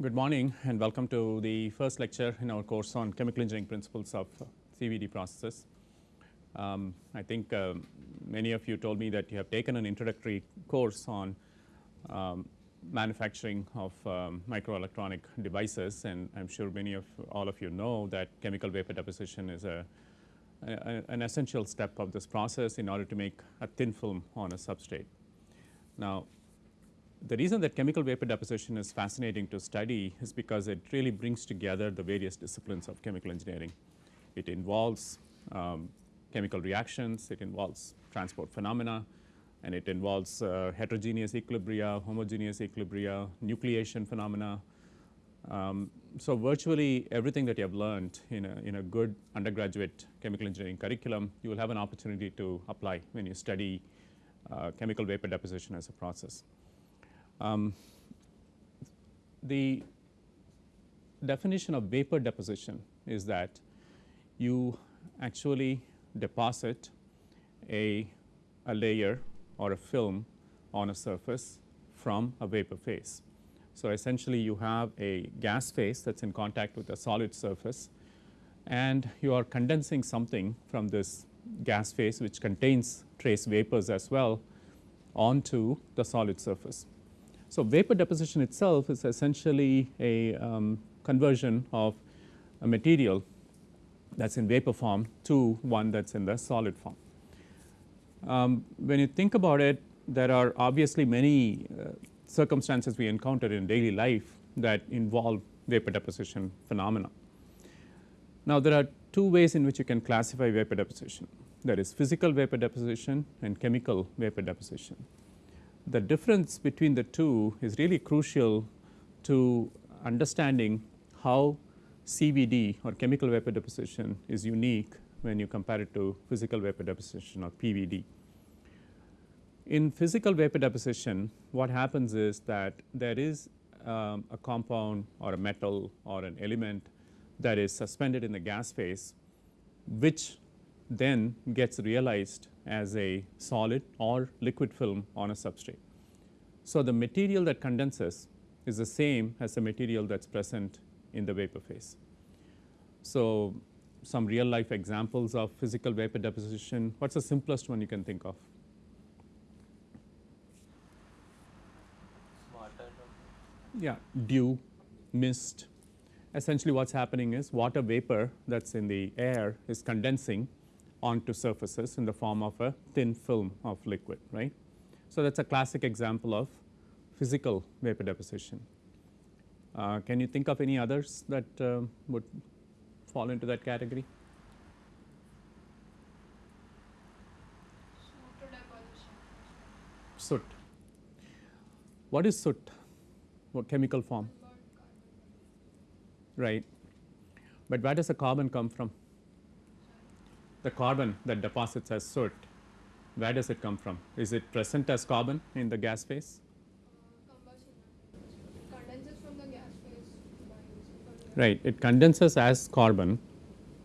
good morning and welcome to the first lecture in our course on chemical engineering principles of CVD processes. Um, I think um, many of you told me that you have taken an introductory course on um, manufacturing of um, microelectronic devices and I am sure many of all of you know that chemical vapor deposition is a, a, an essential step of this process in order to make a thin film on a substrate. Now, the reason that chemical vapor deposition is fascinating to study is because it really brings together the various disciplines of chemical engineering. It involves um, chemical reactions, it involves transport phenomena, and it involves uh, heterogeneous equilibria, homogeneous equilibria, nucleation phenomena. Um, so, virtually everything that you have learned in a, in a good undergraduate chemical engineering curriculum, you will have an opportunity to apply when you study uh, chemical vapor deposition as a process. Um, the definition of vapor deposition is that you actually deposit a, a layer or a film on a surface from a vapor phase. So, essentially you have a gas phase that is in contact with a solid surface and you are condensing something from this gas phase which contains trace vapors as well onto the solid surface. So, vapor deposition itself is essentially a um, conversion of a material that is in vapor form to one that is in the solid form. Um, when you think about it, there are obviously many uh, circumstances we encounter in daily life that involve vapor deposition phenomena. Now, there are two ways in which you can classify vapor deposition. There is physical vapor deposition and chemical vapor deposition the difference between the two is really crucial to understanding how CVD or chemical vapor deposition is unique when you compare it to physical vapor deposition or PVD. In physical vapor deposition, what happens is that there is um, a compound or a metal or an element that is suspended in the gas phase, which then gets realized as a solid or liquid film on a substrate. So, the material that condenses is the same as the material that is present in the vapor phase. So, some real life examples of physical vapor deposition, what is the simplest one you can think of? Yeah, dew, mist. Essentially what is happening is water vapor that is in the air is condensing onto surfaces in the form of a thin film of liquid, right. So, that is a classic example of physical vapor deposition. Uh, can you think of any others that uh, would fall into that category? Soot. What is soot? What chemical form? Right. But where does the carbon come from? The carbon that deposits as soot, where does it come from? Is it present as carbon in the gas phase? Right, it condenses as carbon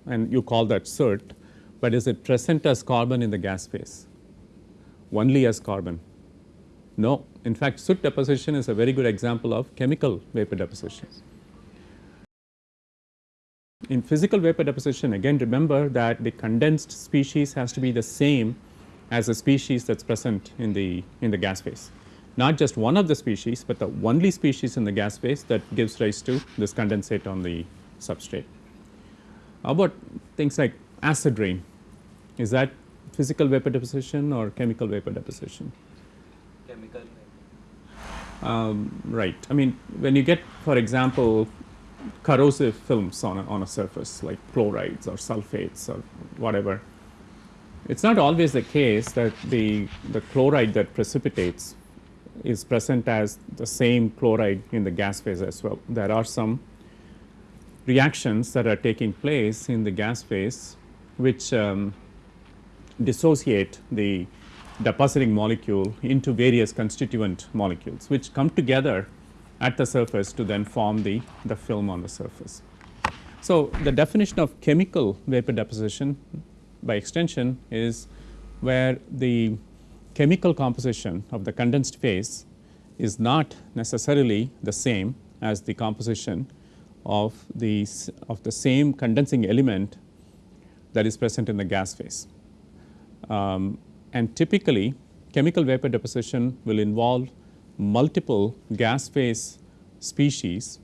and you call that soot, but is it present as carbon in the gas phase? Only as carbon? No, in fact soot deposition is a very good example of chemical vapor deposition. In physical vapor deposition again remember that the condensed species has to be the same as the species that is present in the in the gas phase. Not just one of the species, but the only species in the gas phase that gives rise to this condensate on the substrate. How about things like acid rain? Is that physical vapor deposition or chemical vapor deposition? Chemical. Um, right. I mean, when you get, for example, corrosive films on a, on a surface like chlorides or sulfates or whatever. It is not always the case that the, the chloride that precipitates is present as the same chloride in the gas phase as well. There are some reactions that are taking place in the gas phase which um, dissociate the depositing molecule into various constituent molecules which come together at the surface to then form the, the film on the surface. So, the definition of chemical vapor deposition by extension is where the chemical composition of the condensed phase is not necessarily the same as the composition of the, of the same condensing element that is present in the gas phase. Um, and typically, chemical vapor deposition will involve multiple gas phase species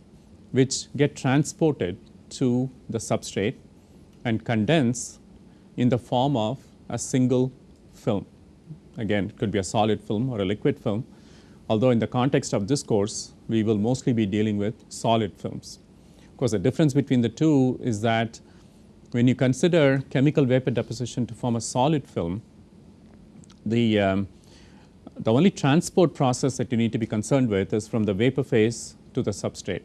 which get transported to the substrate and condense in the form of a single film. Again, it could be a solid film or a liquid film, although in the context of this course, we will mostly be dealing with solid films. Of course, the difference between the two is that when you consider chemical vapor deposition to form a solid film, the, um, the only transport process that you need to be concerned with is from the vapor phase to the substrate.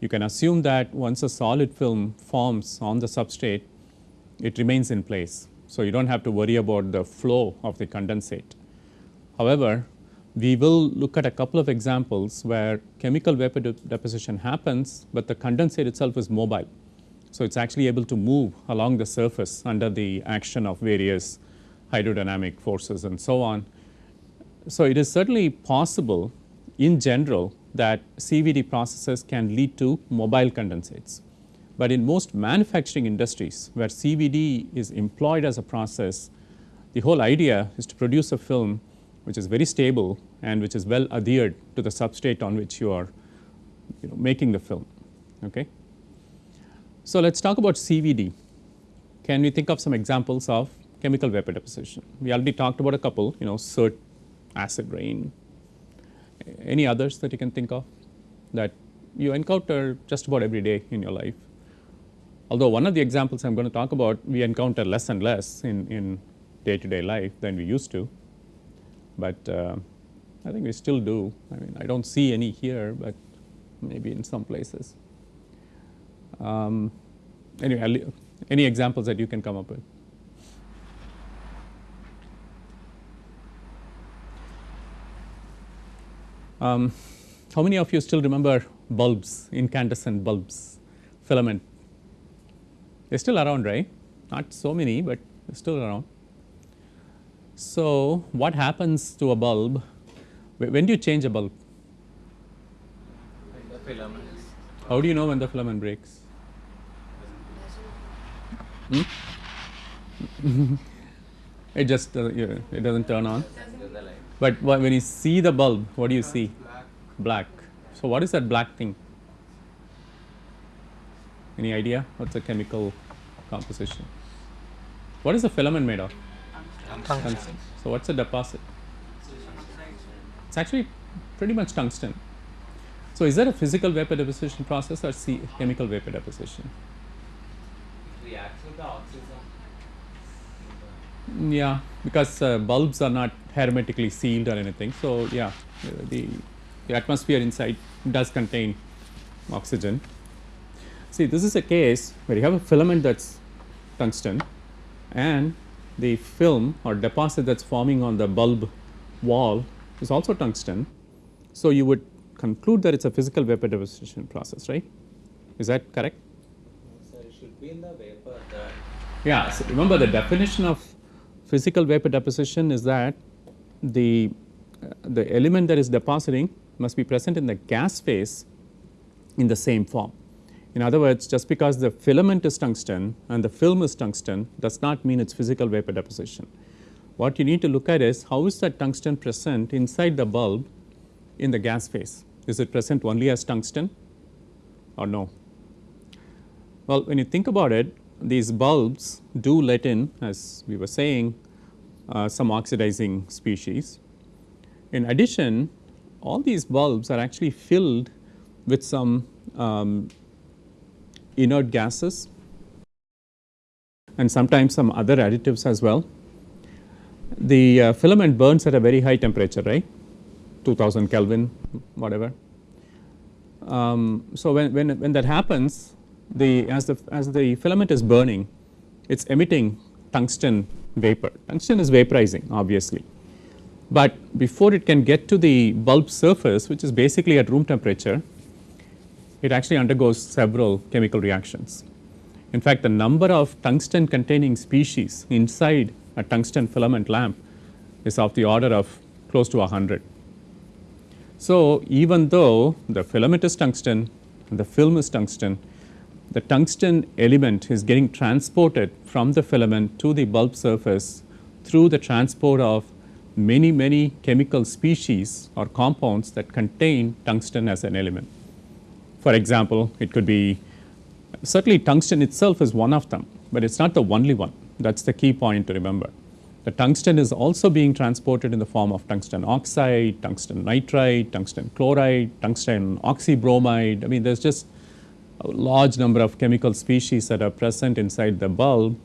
You can assume that once a solid film forms on the substrate, it remains in place. So, you do not have to worry about the flow of the condensate. However, we will look at a couple of examples where chemical vapor de deposition happens, but the condensate itself is mobile. So, it is actually able to move along the surface under the action of various hydrodynamic forces and so on. So, it is certainly possible in general that CVD processes can lead to mobile condensates. But in most manufacturing industries where CVD is employed as a process, the whole idea is to produce a film which is very stable and which is well adhered to the substrate on which you are you know, making the film. Okay. So, let us talk about CVD. Can we think of some examples of chemical vapor deposition? We already talked about a couple, you know, soot, acid rain. Any others that you can think of that you encounter just about every day in your life? Although one of the examples I am going to talk about, we encounter less and less in, in day to day life than we used to, but uh, I think we still do. I mean, I do not see any here, but maybe in some places. Um, anyway, any examples that you can come up with? Um, how many of you still remember bulbs, incandescent bulbs, filament? They're still around, right? Not so many, but still around. So, what happens to a bulb? When do you change a bulb? The filament. How do you know when the filament breaks? Hmm? it just uh, it doesn't turn on. But when you see the bulb, what do you see? Black. Black. So what is that black thing? Any idea? What's the chemical composition? What is the filament made of? Tungsten. So what's the deposit? It's actually pretty much tungsten. So is that a physical vapor deposition process or see chemical vapor deposition? Reacts with the oxygen. Yeah, because uh, bulbs are not hermetically sealed or anything. So yeah, the, the atmosphere inside does contain oxygen. See, this is a case where you have a filament that's tungsten and the film or deposit that's forming on the bulb wall is also tungsten. So, you would conclude that it's a physical vapor deposition process, right? Is that correct? So it should be in the vapor. The Yeah, so remember the definition of physical vapor deposition is that the, uh, the element that is depositing must be present in the gas phase in the same form. In other words, just because the filament is tungsten and the film is tungsten does not mean it's physical vapor deposition. What you need to look at is how is that tungsten present inside the bulb in the gas phase? Is it present only as tungsten or no? Well, when you think about it, these bulbs do let in, as we were saying, uh, some oxidizing species. In addition, all these bulbs are actually filled with some um, inert gases and sometimes some other additives as well. The uh, filament burns at a very high temperature, right? 2000 Kelvin, whatever. Um, so, when, when, when that happens, the, as, the, as the filament is burning, it is emitting tungsten vapor. Tungsten is vaporizing obviously, but before it can get to the bulb surface which is basically at room temperature, it actually undergoes several chemical reactions. In fact, the number of tungsten containing species inside a tungsten filament lamp is of the order of close to 100. So, even though the filament is tungsten, the film is tungsten, the tungsten element is getting transported from the filament to the bulb surface through the transport of many, many chemical species or compounds that contain tungsten as an element. For example, it could be certainly tungsten itself is one of them, but it is not the only one. That is the key point to remember. The tungsten is also being transported in the form of tungsten oxide, tungsten nitride, tungsten chloride, tungsten oxybromide. I mean, there's just a large number of chemical species that are present inside the bulb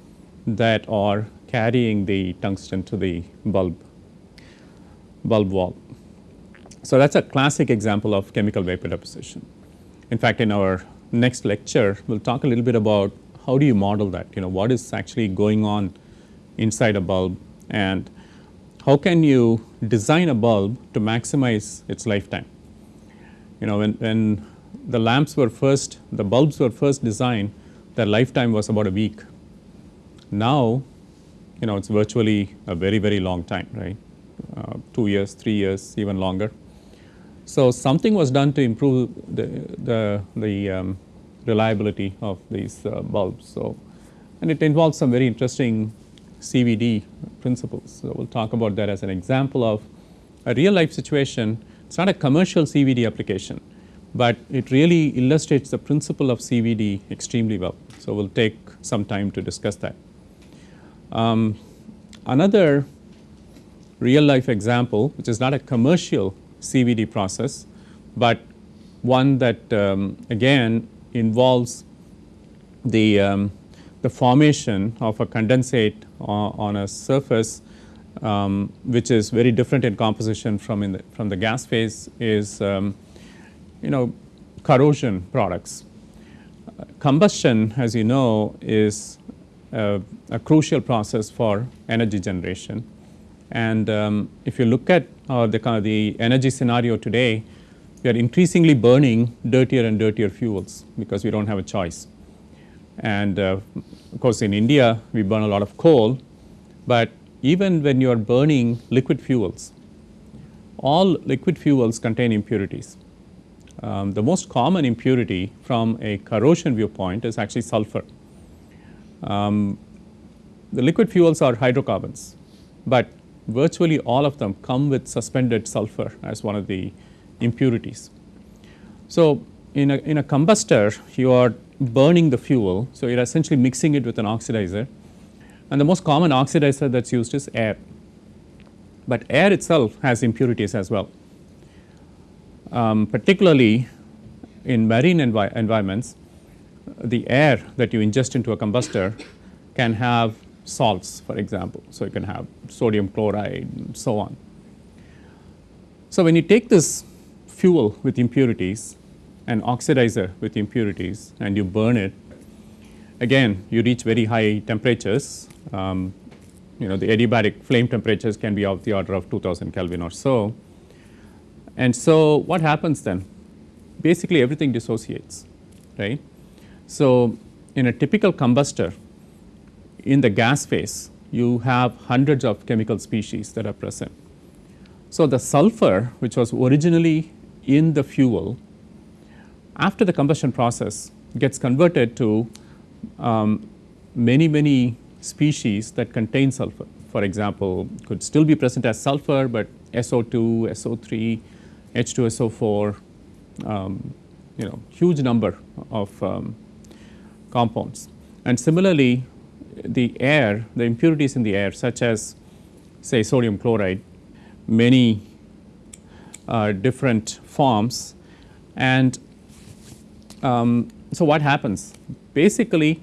that are carrying the tungsten to the bulb bulb wall. So, that is a classic example of chemical vapor deposition. In fact, in our next lecture, we will talk a little bit about how do you model that, you know, what is actually going on inside a bulb and how can you design a bulb to maximize its lifetime. You know, when, when the lamps were first, the bulbs were first designed, their lifetime was about a week. Now, you know, it's virtually a very, very long time, right? uh, 2 years, 3 years, even longer. So, something was done to improve the, the, the um, reliability of these uh, bulbs. So, and it involves some very interesting CVD principles. So, we will talk about that as an example of a real life situation. It is not a commercial CVD application, but it really illustrates the principle of CVD extremely well. So, we will take some time to discuss that. Um, another real life example which is not a commercial CVD process, but one that um, again involves the, um, the formation of a condensate on, on a surface um, which is very different in composition from in the, from the gas phase is um, you know corrosion products. Combustion as you know is a, a crucial process for energy generation and um, if you look at uh, the, kind of the energy scenario today, we are increasingly burning dirtier and dirtier fuels because we do not have a choice. And uh, of course, in India, we burn a lot of coal, but even when you are burning liquid fuels, all liquid fuels contain impurities. Um, the most common impurity from a corrosion viewpoint is actually sulfur. Um, the liquid fuels are hydrocarbons, but virtually all of them come with suspended sulfur as one of the impurities. So, in a, in a combustor you are burning the fuel. So, you are essentially mixing it with an oxidizer and the most common oxidizer that is used is air, but air itself has impurities as well. Um, particularly in marine envi environments, the air that you ingest into a combustor can have salts for example. So, you can have sodium chloride and so on. So, when you take this fuel with impurities and oxidizer with impurities and you burn it again you reach very high temperatures um, you know the adiabatic flame temperatures can be of the order of 2000 Kelvin or so. And so, what happens then? Basically everything dissociates right. So, in a typical combustor in the gas phase you have hundreds of chemical species that are present. So, the sulfur which was originally in the fuel after the combustion process gets converted to um, many many species that contain sulfur. For example, could still be present as sulfur, but SO2, SO3, H2SO4, um, you know huge number of um, compounds. And similarly, the air, the impurities in the air such as say sodium chloride, many uh, different forms and um, so what happens? Basically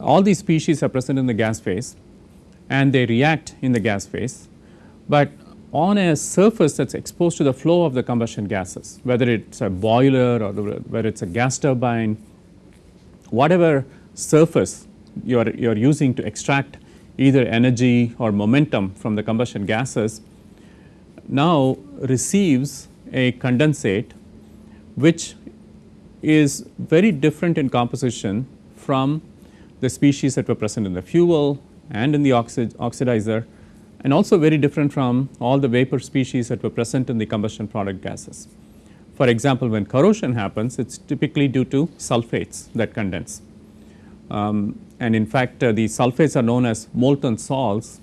all these species are present in the gas phase and they react in the gas phase, but on a surface that is exposed to the flow of the combustion gases whether it is a boiler or whether it is a gas turbine, whatever surface you are, you are using to extract either energy or momentum from the combustion gases now receives a condensate which is very different in composition from the species that were present in the fuel and in the oxid oxidizer and also very different from all the vapor species that were present in the combustion product gases. For example, when corrosion happens, it is typically due to sulfates that condense. Um, and in fact, uh, the sulfates are known as molten salts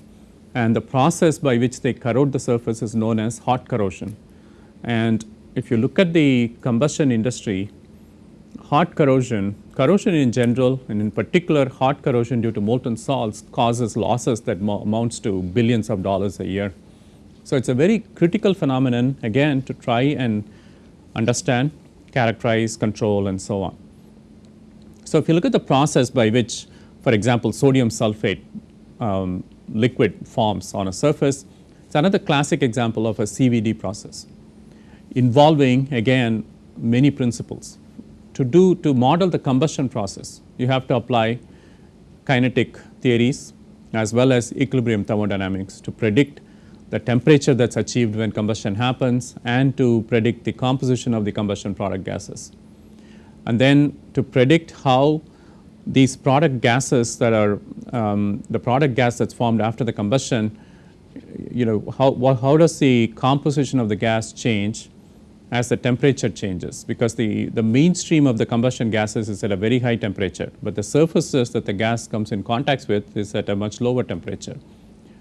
and the process by which they corrode the surface is known as hot corrosion. And if you look at the combustion industry, hot corrosion, corrosion in general and in particular hot corrosion due to molten salts causes losses that amounts to billions of dollars a year. So, it is a very critical phenomenon again to try and understand, characterize, control and so on. So, if you look at the process by which for example, sodium sulfate um, liquid forms on a surface, it is another classic example of a CVD process involving again many principles. To do to model the combustion process, you have to apply kinetic theories as well as equilibrium thermodynamics to predict the temperature that is achieved when combustion happens and to predict the composition of the combustion product gases. And then to predict how these product gases that are um, the product gas that is formed after the combustion, you know, how, how does the composition of the gas change as the temperature changes because the, the mainstream of the combustion gases is at a very high temperature, but the surfaces that the gas comes in contact with is at a much lower temperature.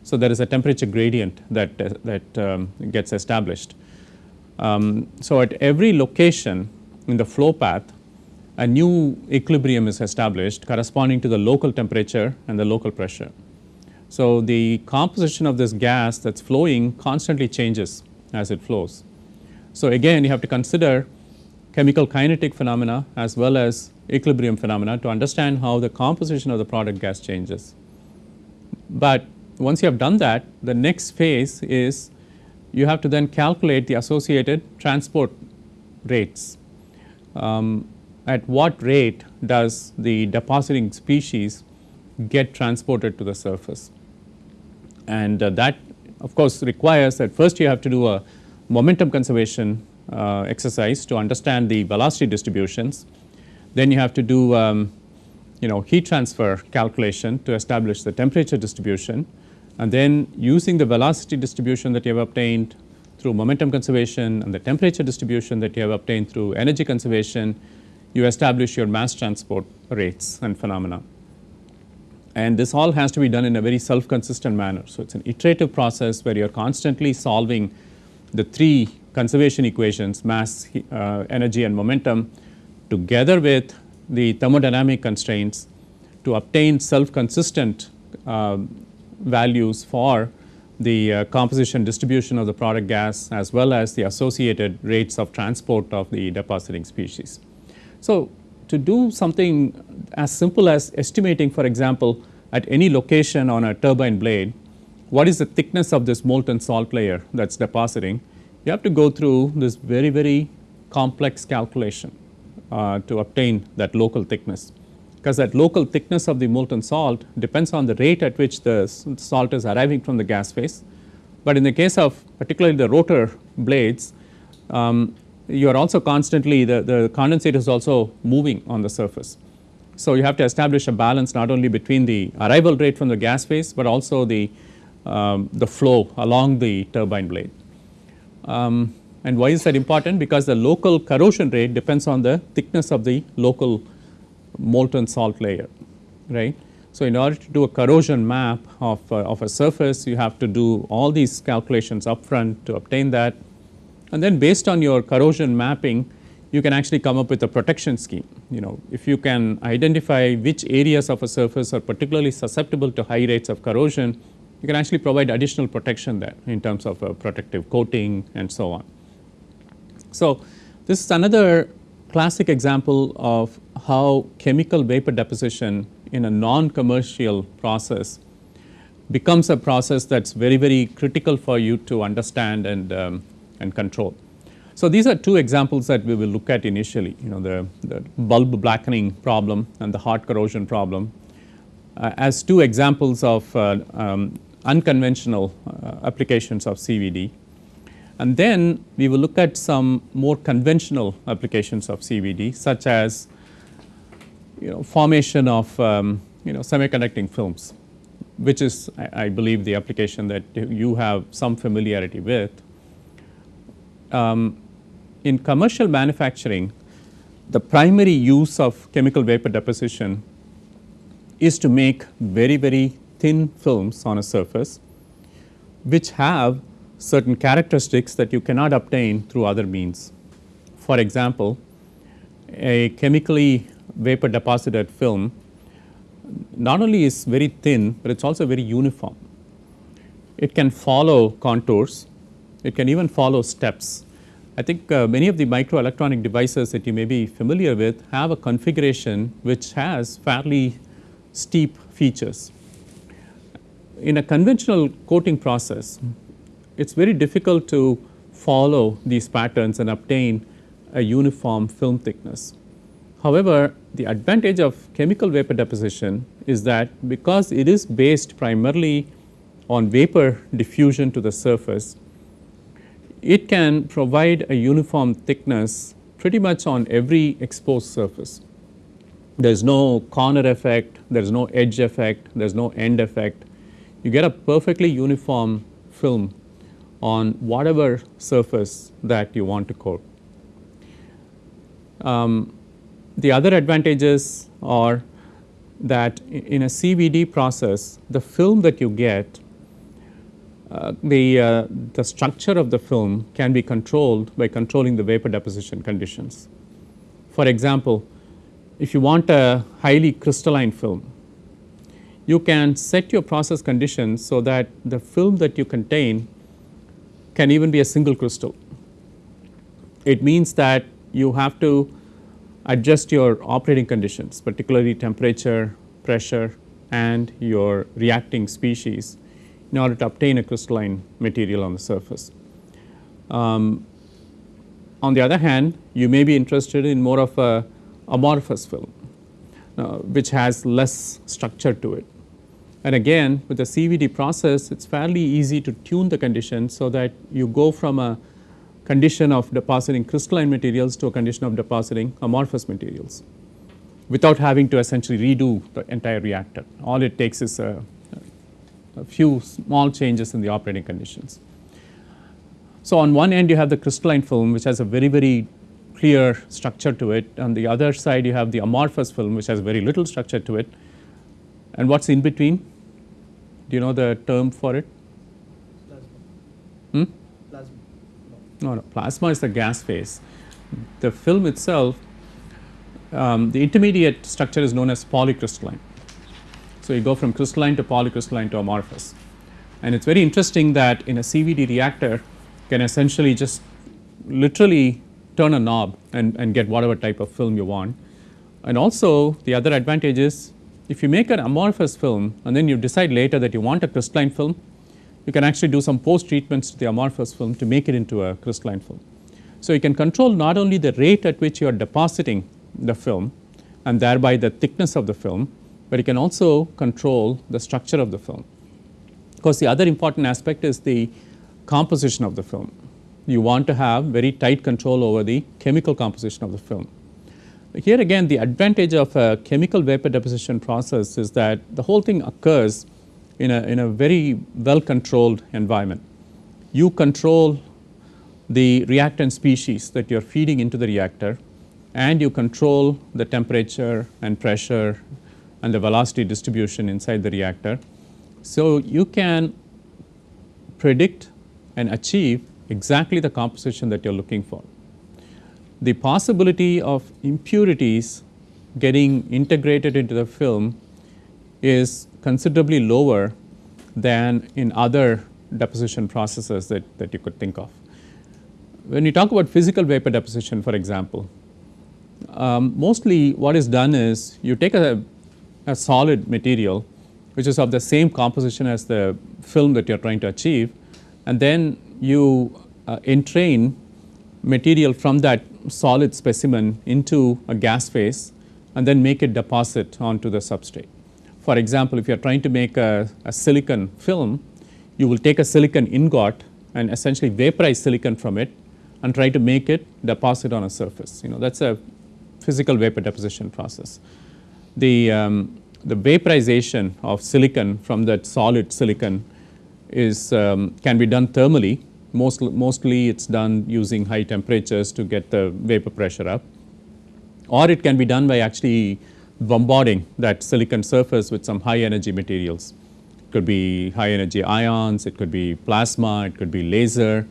So, there is a temperature gradient that, uh, that um, gets established. Um, so, at every location in the flow path, a new equilibrium is established corresponding to the local temperature and the local pressure. So, the composition of this gas that is flowing constantly changes as it flows. So, again you have to consider chemical kinetic phenomena as well as equilibrium phenomena to understand how the composition of the product gas changes. But once you have done that, the next phase is you have to then calculate the associated transport rates. Um, at what rate does the depositing species get transported to the surface. And uh, that of course requires that first you have to do a momentum conservation uh, exercise to understand the velocity distributions. Then you have to do um, you know heat transfer calculation to establish the temperature distribution and then using the velocity distribution that you have obtained through momentum conservation and the temperature distribution that you have obtained through energy conservation, you establish your mass transport rates and phenomena. And this all has to be done in a very self-consistent manner. So, it is an iterative process where you are constantly solving the three conservation equations mass, uh, energy and momentum together with the thermodynamic constraints to obtain self-consistent uh, values for the uh, composition distribution of the product gas as well as the associated rates of transport of the depositing species. So, to do something as simple as estimating for example, at any location on a turbine blade what is the thickness of this molten salt layer that is depositing, you have to go through this very, very complex calculation uh, to obtain that local thickness. Because that local thickness of the molten salt depends on the rate at which the salt is arriving from the gas phase. But in the case of particularly the rotor blades, um, you are also constantly the, the condensate is also moving on the surface. So, you have to establish a balance not only between the arrival rate from the gas phase, but also the um, the flow along the turbine blade. Um, and why is that important? Because the local corrosion rate depends on the thickness of the local molten salt layer, right. So, in order to do a corrosion map of, uh, of a surface, you have to do all these calculations upfront to obtain that. And then based on your corrosion mapping, you can actually come up with a protection scheme. You know, if you can identify which areas of a surface are particularly susceptible to high rates of corrosion, you can actually provide additional protection there in terms of a protective coating and so on. So, this is another classic example of how chemical vapor deposition in a non-commercial process becomes a process that is very, very critical for you to understand and, um, and control. So, these are two examples that we will look at initially, you know the, the bulb blackening problem and the hot corrosion problem uh, as two examples of uh, um, unconventional uh, applications of CVD. And then we will look at some more conventional applications of CVD such as you know formation of um, you know semiconducting films which is, I, I, believe, the application that you have some familiarity with. Um, in commercial manufacturing, the primary use of chemical vapor deposition is to make very, very thin films on a surface which have certain characteristics that you cannot obtain through other means. For example, a chemically vapor deposited film not only is very thin, but it is also very uniform. It can follow contours, it can even follow steps. I think uh, many of the microelectronic devices that you may be familiar with have a configuration which has fairly steep features. In a conventional coating process, it is very difficult to follow these patterns and obtain a uniform film thickness. However, the advantage of chemical vapor deposition is that because it is based primarily on vapor diffusion to the surface, it can provide a uniform thickness pretty much on every exposed surface. There is no corner effect, there is no edge effect, there is no end effect. You get a perfectly uniform film on whatever surface that you want to coat. Um, the other advantages are that in a CVD process, the film that you get, uh, the, uh, the structure of the film can be controlled by controlling the vapor deposition conditions. For example, if you want a highly crystalline film, you can set your process conditions so that the film that you contain can even be a single crystal. It means that you have to adjust your operating conditions, particularly temperature, pressure and your reacting species in order to obtain a crystalline material on the surface. Um, on the other hand, you may be interested in more of a amorphous film, uh, which has less structure to it. And again, with the CVD process, it is fairly easy to tune the conditions so that you go from a condition of depositing crystalline materials to a condition of depositing amorphous materials without having to essentially redo the entire reactor. All it takes is a, a few small changes in the operating conditions. So, on one end you have the crystalline film which has a very very clear structure to it. On the other side you have the amorphous film which has very little structure to it. And what is in between? Do you know the term for it? Hmm? No, no, plasma is the gas phase. The film itself, um, the intermediate structure is known as polycrystalline. So, you go from crystalline to polycrystalline to amorphous. And it is very interesting that in a CVD reactor can essentially just literally turn a knob and, and get whatever type of film you want. And also the other advantage is if you make an amorphous film and then you decide later that you want a crystalline film, you can actually do some post treatments to the amorphous film to make it into a crystalline film. So, you can control not only the rate at which you are depositing the film and thereby the thickness of the film, but you can also control the structure of the film. Of course, the other important aspect is the composition of the film. You want to have very tight control over the chemical composition of the film. Here again the advantage of a chemical vapor deposition process is that the whole thing occurs in a, in a very well controlled environment. You control the reactant species that you are feeding into the reactor and you control the temperature and pressure and the velocity distribution inside the reactor. So, you can predict and achieve exactly the composition that you are looking for. The possibility of impurities getting integrated into the film is considerably lower than in other deposition processes that, that you could think of. When you talk about physical vapor deposition for example, um, mostly what is done is you take a, a solid material which is of the same composition as the film that you are trying to achieve and then you entrain material from that solid specimen into a gas phase and then make it deposit onto the substrate. For example, if you are trying to make a, a silicon film, you will take a silicon ingot and essentially vaporize silicon from it and try to make it deposit on a surface. You know that is a physical vapor deposition process. The um, the vaporization of silicon from that solid silicon is um, can be done thermally. Most, mostly it's done using high temperatures to get the vapor pressure up or it can be done by actually bombarding that silicon surface with some high energy materials. It could be high energy ions, it could be plasma, it could be laser,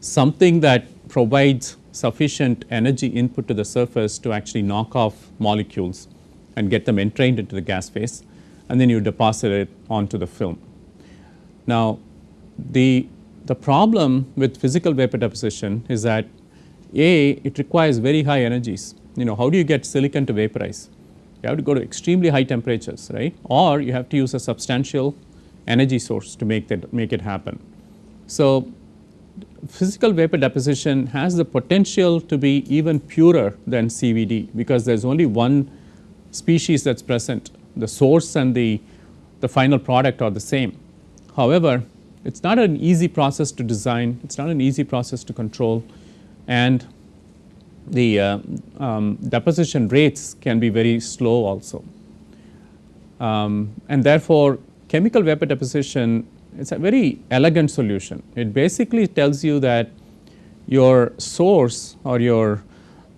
something that provides sufficient energy input to the surface to actually knock off molecules and get them entrained into the gas phase and then you deposit it onto the film. Now, the, the problem with physical vapor deposition is that A, it requires very high energies. You know, how do you get silicon to vaporize? You have to go to extremely high temperatures, right? Or you have to use a substantial energy source to make that make it happen. So, physical vapor deposition has the potential to be even purer than CVD because there is only one species that is present. The source and the, the final product are the same. However, it is not an easy process to design, it is not an easy process to control and the uh, um, deposition rates can be very slow also. Um, and therefore, chemical vapor deposition is a very elegant solution. It basically tells you that your source or your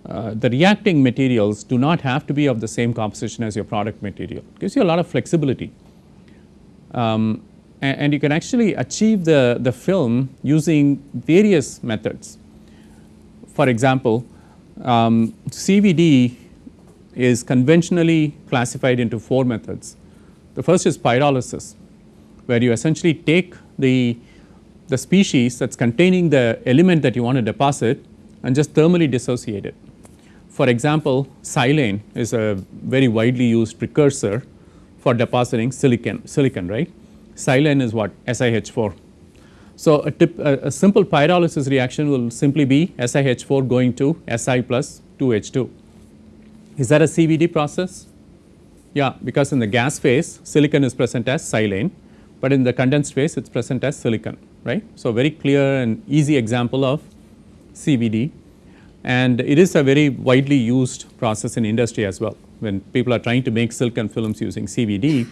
uh, the reacting materials do not have to be of the same composition as your product material. It gives you a lot of flexibility. Um, and, and, you can actually achieve the, the film using various methods. For example, um, CVD is conventionally classified into four methods. The first is pyrolysis, where you essentially take the, the species that is containing the element that you want to deposit and just thermally dissociate it. For example, silane is a very widely used precursor for depositing silicon, silicon right. Silane is what? SiH4. So, a, tip, a, a, simple pyrolysis reaction will simply be SiH4 going to Si plus 2H2. Is that a CVD process? Yeah, because in the gas phase silicon is present as silane, but in the condensed phase it is present as silicon, right. So, very clear and easy example of CVD and it is a very widely used process in industry as well. When people are trying to make silicon films using CVD,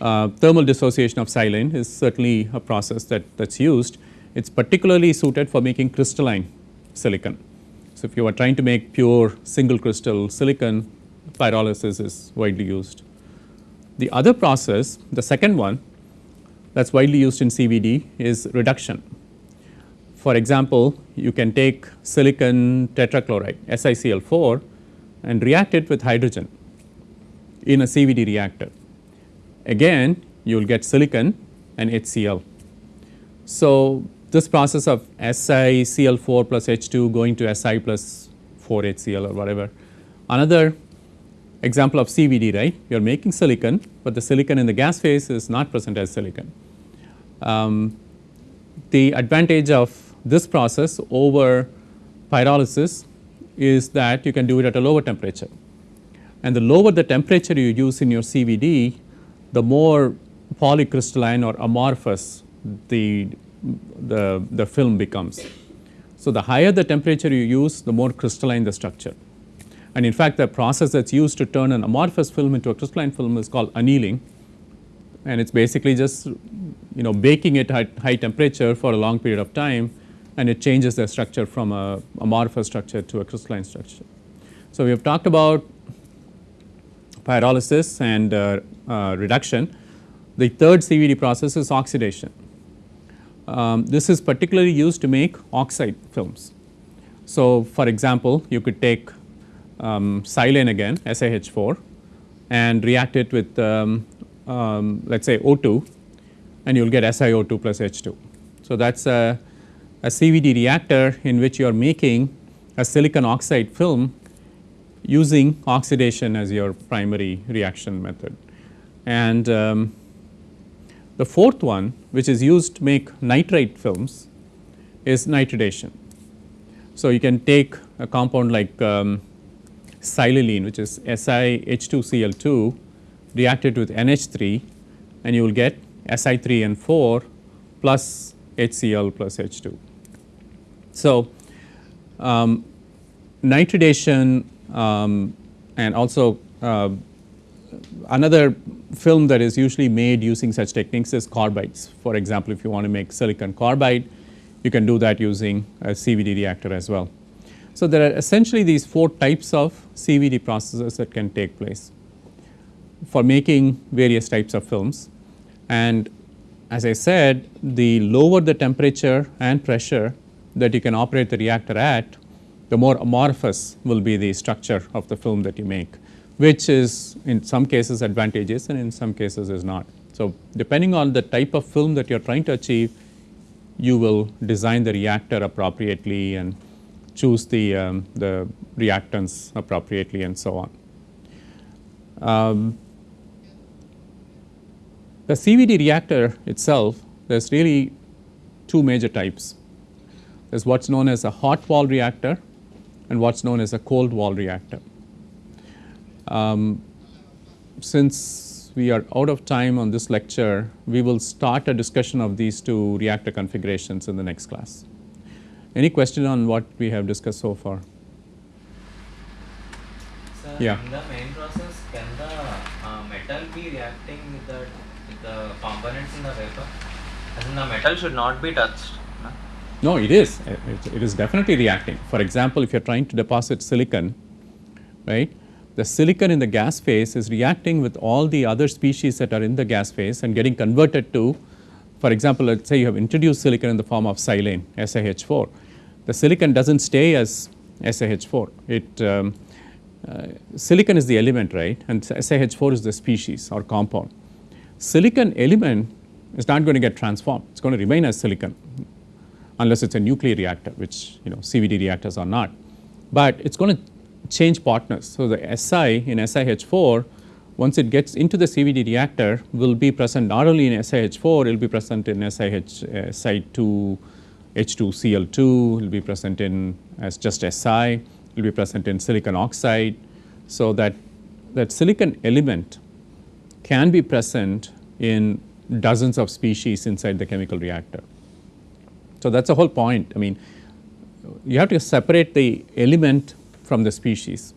uh, thermal dissociation of silane is certainly a process that, that's used. It's particularly suited for making crystalline silicon. So, if you are trying to make pure single crystal silicon, pyrolysis is widely used. The other process, the second one that is widely used in CVD is reduction. For example, you can take silicon tetrachloride SiCl4 and react it with hydrogen in a CVD reactor. Again you will get silicon and HCl. So, this process of SiCl4 plus H2 going to Si plus 4 HCl or whatever. Another example of CVD right, you are making silicon, but the silicon in the gas phase is not present as silicon. Um, the advantage of this process over pyrolysis is that you can do it at a lower temperature. And the lower the temperature you use in your CVD, the more polycrystalline or amorphous the, the, the film becomes. So, the higher the temperature you use, the more crystalline the structure. And in fact, the process that is used to turn an amorphous film into a crystalline film is called annealing and it is basically just you know baking it at high temperature for a long period of time and it changes the structure from a amorphous structure to a crystalline structure. So, we have talked about pyrolysis and uh, uh, reduction. The third CVD process is oxidation. Um, this is particularly used to make oxide films. So, for example, you could take um, silane again SiH4 and react it with um, um let us say O2 and you will get SiO2 plus H2. So, that is a a CVD reactor in which you are making a silicon oxide film using oxidation as your primary reaction method. And um, the fourth one which is used to make nitride films is nitridation. So, you can take a compound like um, which is SiH2Cl2 reacted with NH3 and you will get Si3N4 plus HCl plus H2. So, um, nitridation um, and also uh, another film that is usually made using such techniques is carbides. For example, if you want to make silicon carbide, you can do that using a CVD reactor as well. So, there are essentially these four types of CVD processes that can take place for making various types of films. And as I said, the lower the temperature and pressure that you can operate the reactor at, the more amorphous will be the structure of the film that you make, which is in some cases advantageous and in some cases is not. So, depending on the type of film that you are trying to achieve, you will design the reactor appropriately and choose the, um, the reactants appropriately and so on. Um, the CVD reactor itself, there is really two major types. There is what is known as a hot wall reactor and what is known as a cold wall reactor. Um, since we are out of time on this lecture, we will start a discussion of these two reactor configurations in the next class. Any question on what we have discussed so far? Sir, Yeah. in the main process, can the uh, metal be reacting with the, with the components in the vapor? As in the metal should not be touched. No? It is. It, it is definitely reacting. For example, if you are trying to deposit silicon, right, the silicon in the gas phase is reacting with all the other species that are in the gas phase and getting converted to, for example, let's say you have introduced silicon in the form of silane, SiH4. The silicon doesn't stay as SiH4. It, um, uh, silicon is the element, right, and SiH4 is the species or compound. Silicon element is not going to get transformed. It's going to remain as silicon unless it's a nuclear reactor, which you know CVD reactors are not. But it's going to change partners. So the Si in SiH4, once it gets into the CVD reactor, will be present not only in SiH4, it will be present in SiH uh, Site2, H2Cl2, it will be present in as just Si, it will be present in silicon oxide. So that that silicon element can be present in dozens of species inside the chemical reactor. So that's the whole point. I mean, you have to separate the element from the species.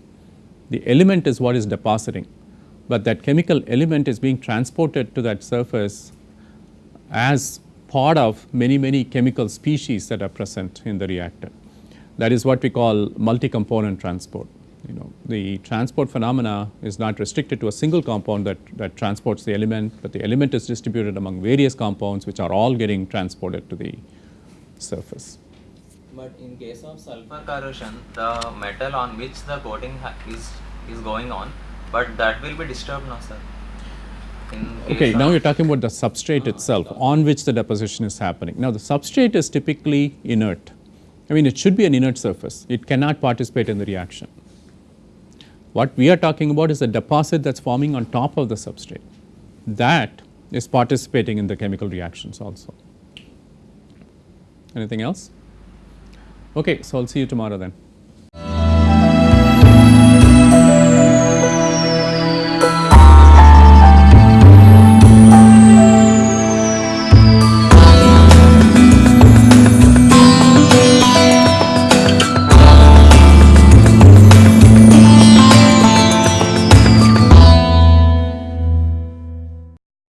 The element is what is depositing, but that chemical element is being transported to that surface as part of many, many chemical species that are present in the reactor. That is what we call multi-component transport. You know, the transport phenomena is not restricted to a single compound that, that transports the element, but the element is distributed among various compounds which are all getting transported to the surface. But in case of sulfur corrosion, the metal on which the coating ha- is is going on, but that will be disturbed now, sir. Okay, now you're talking about the substrate ah, itself on which the deposition is happening. Now the substrate is typically inert. I mean, it should be an inert surface. It cannot participate in the reaction. What we are talking about is a deposit that's forming on top of the substrate. That is participating in the chemical reactions also. Anything else? Okay, so I'll see you tomorrow then.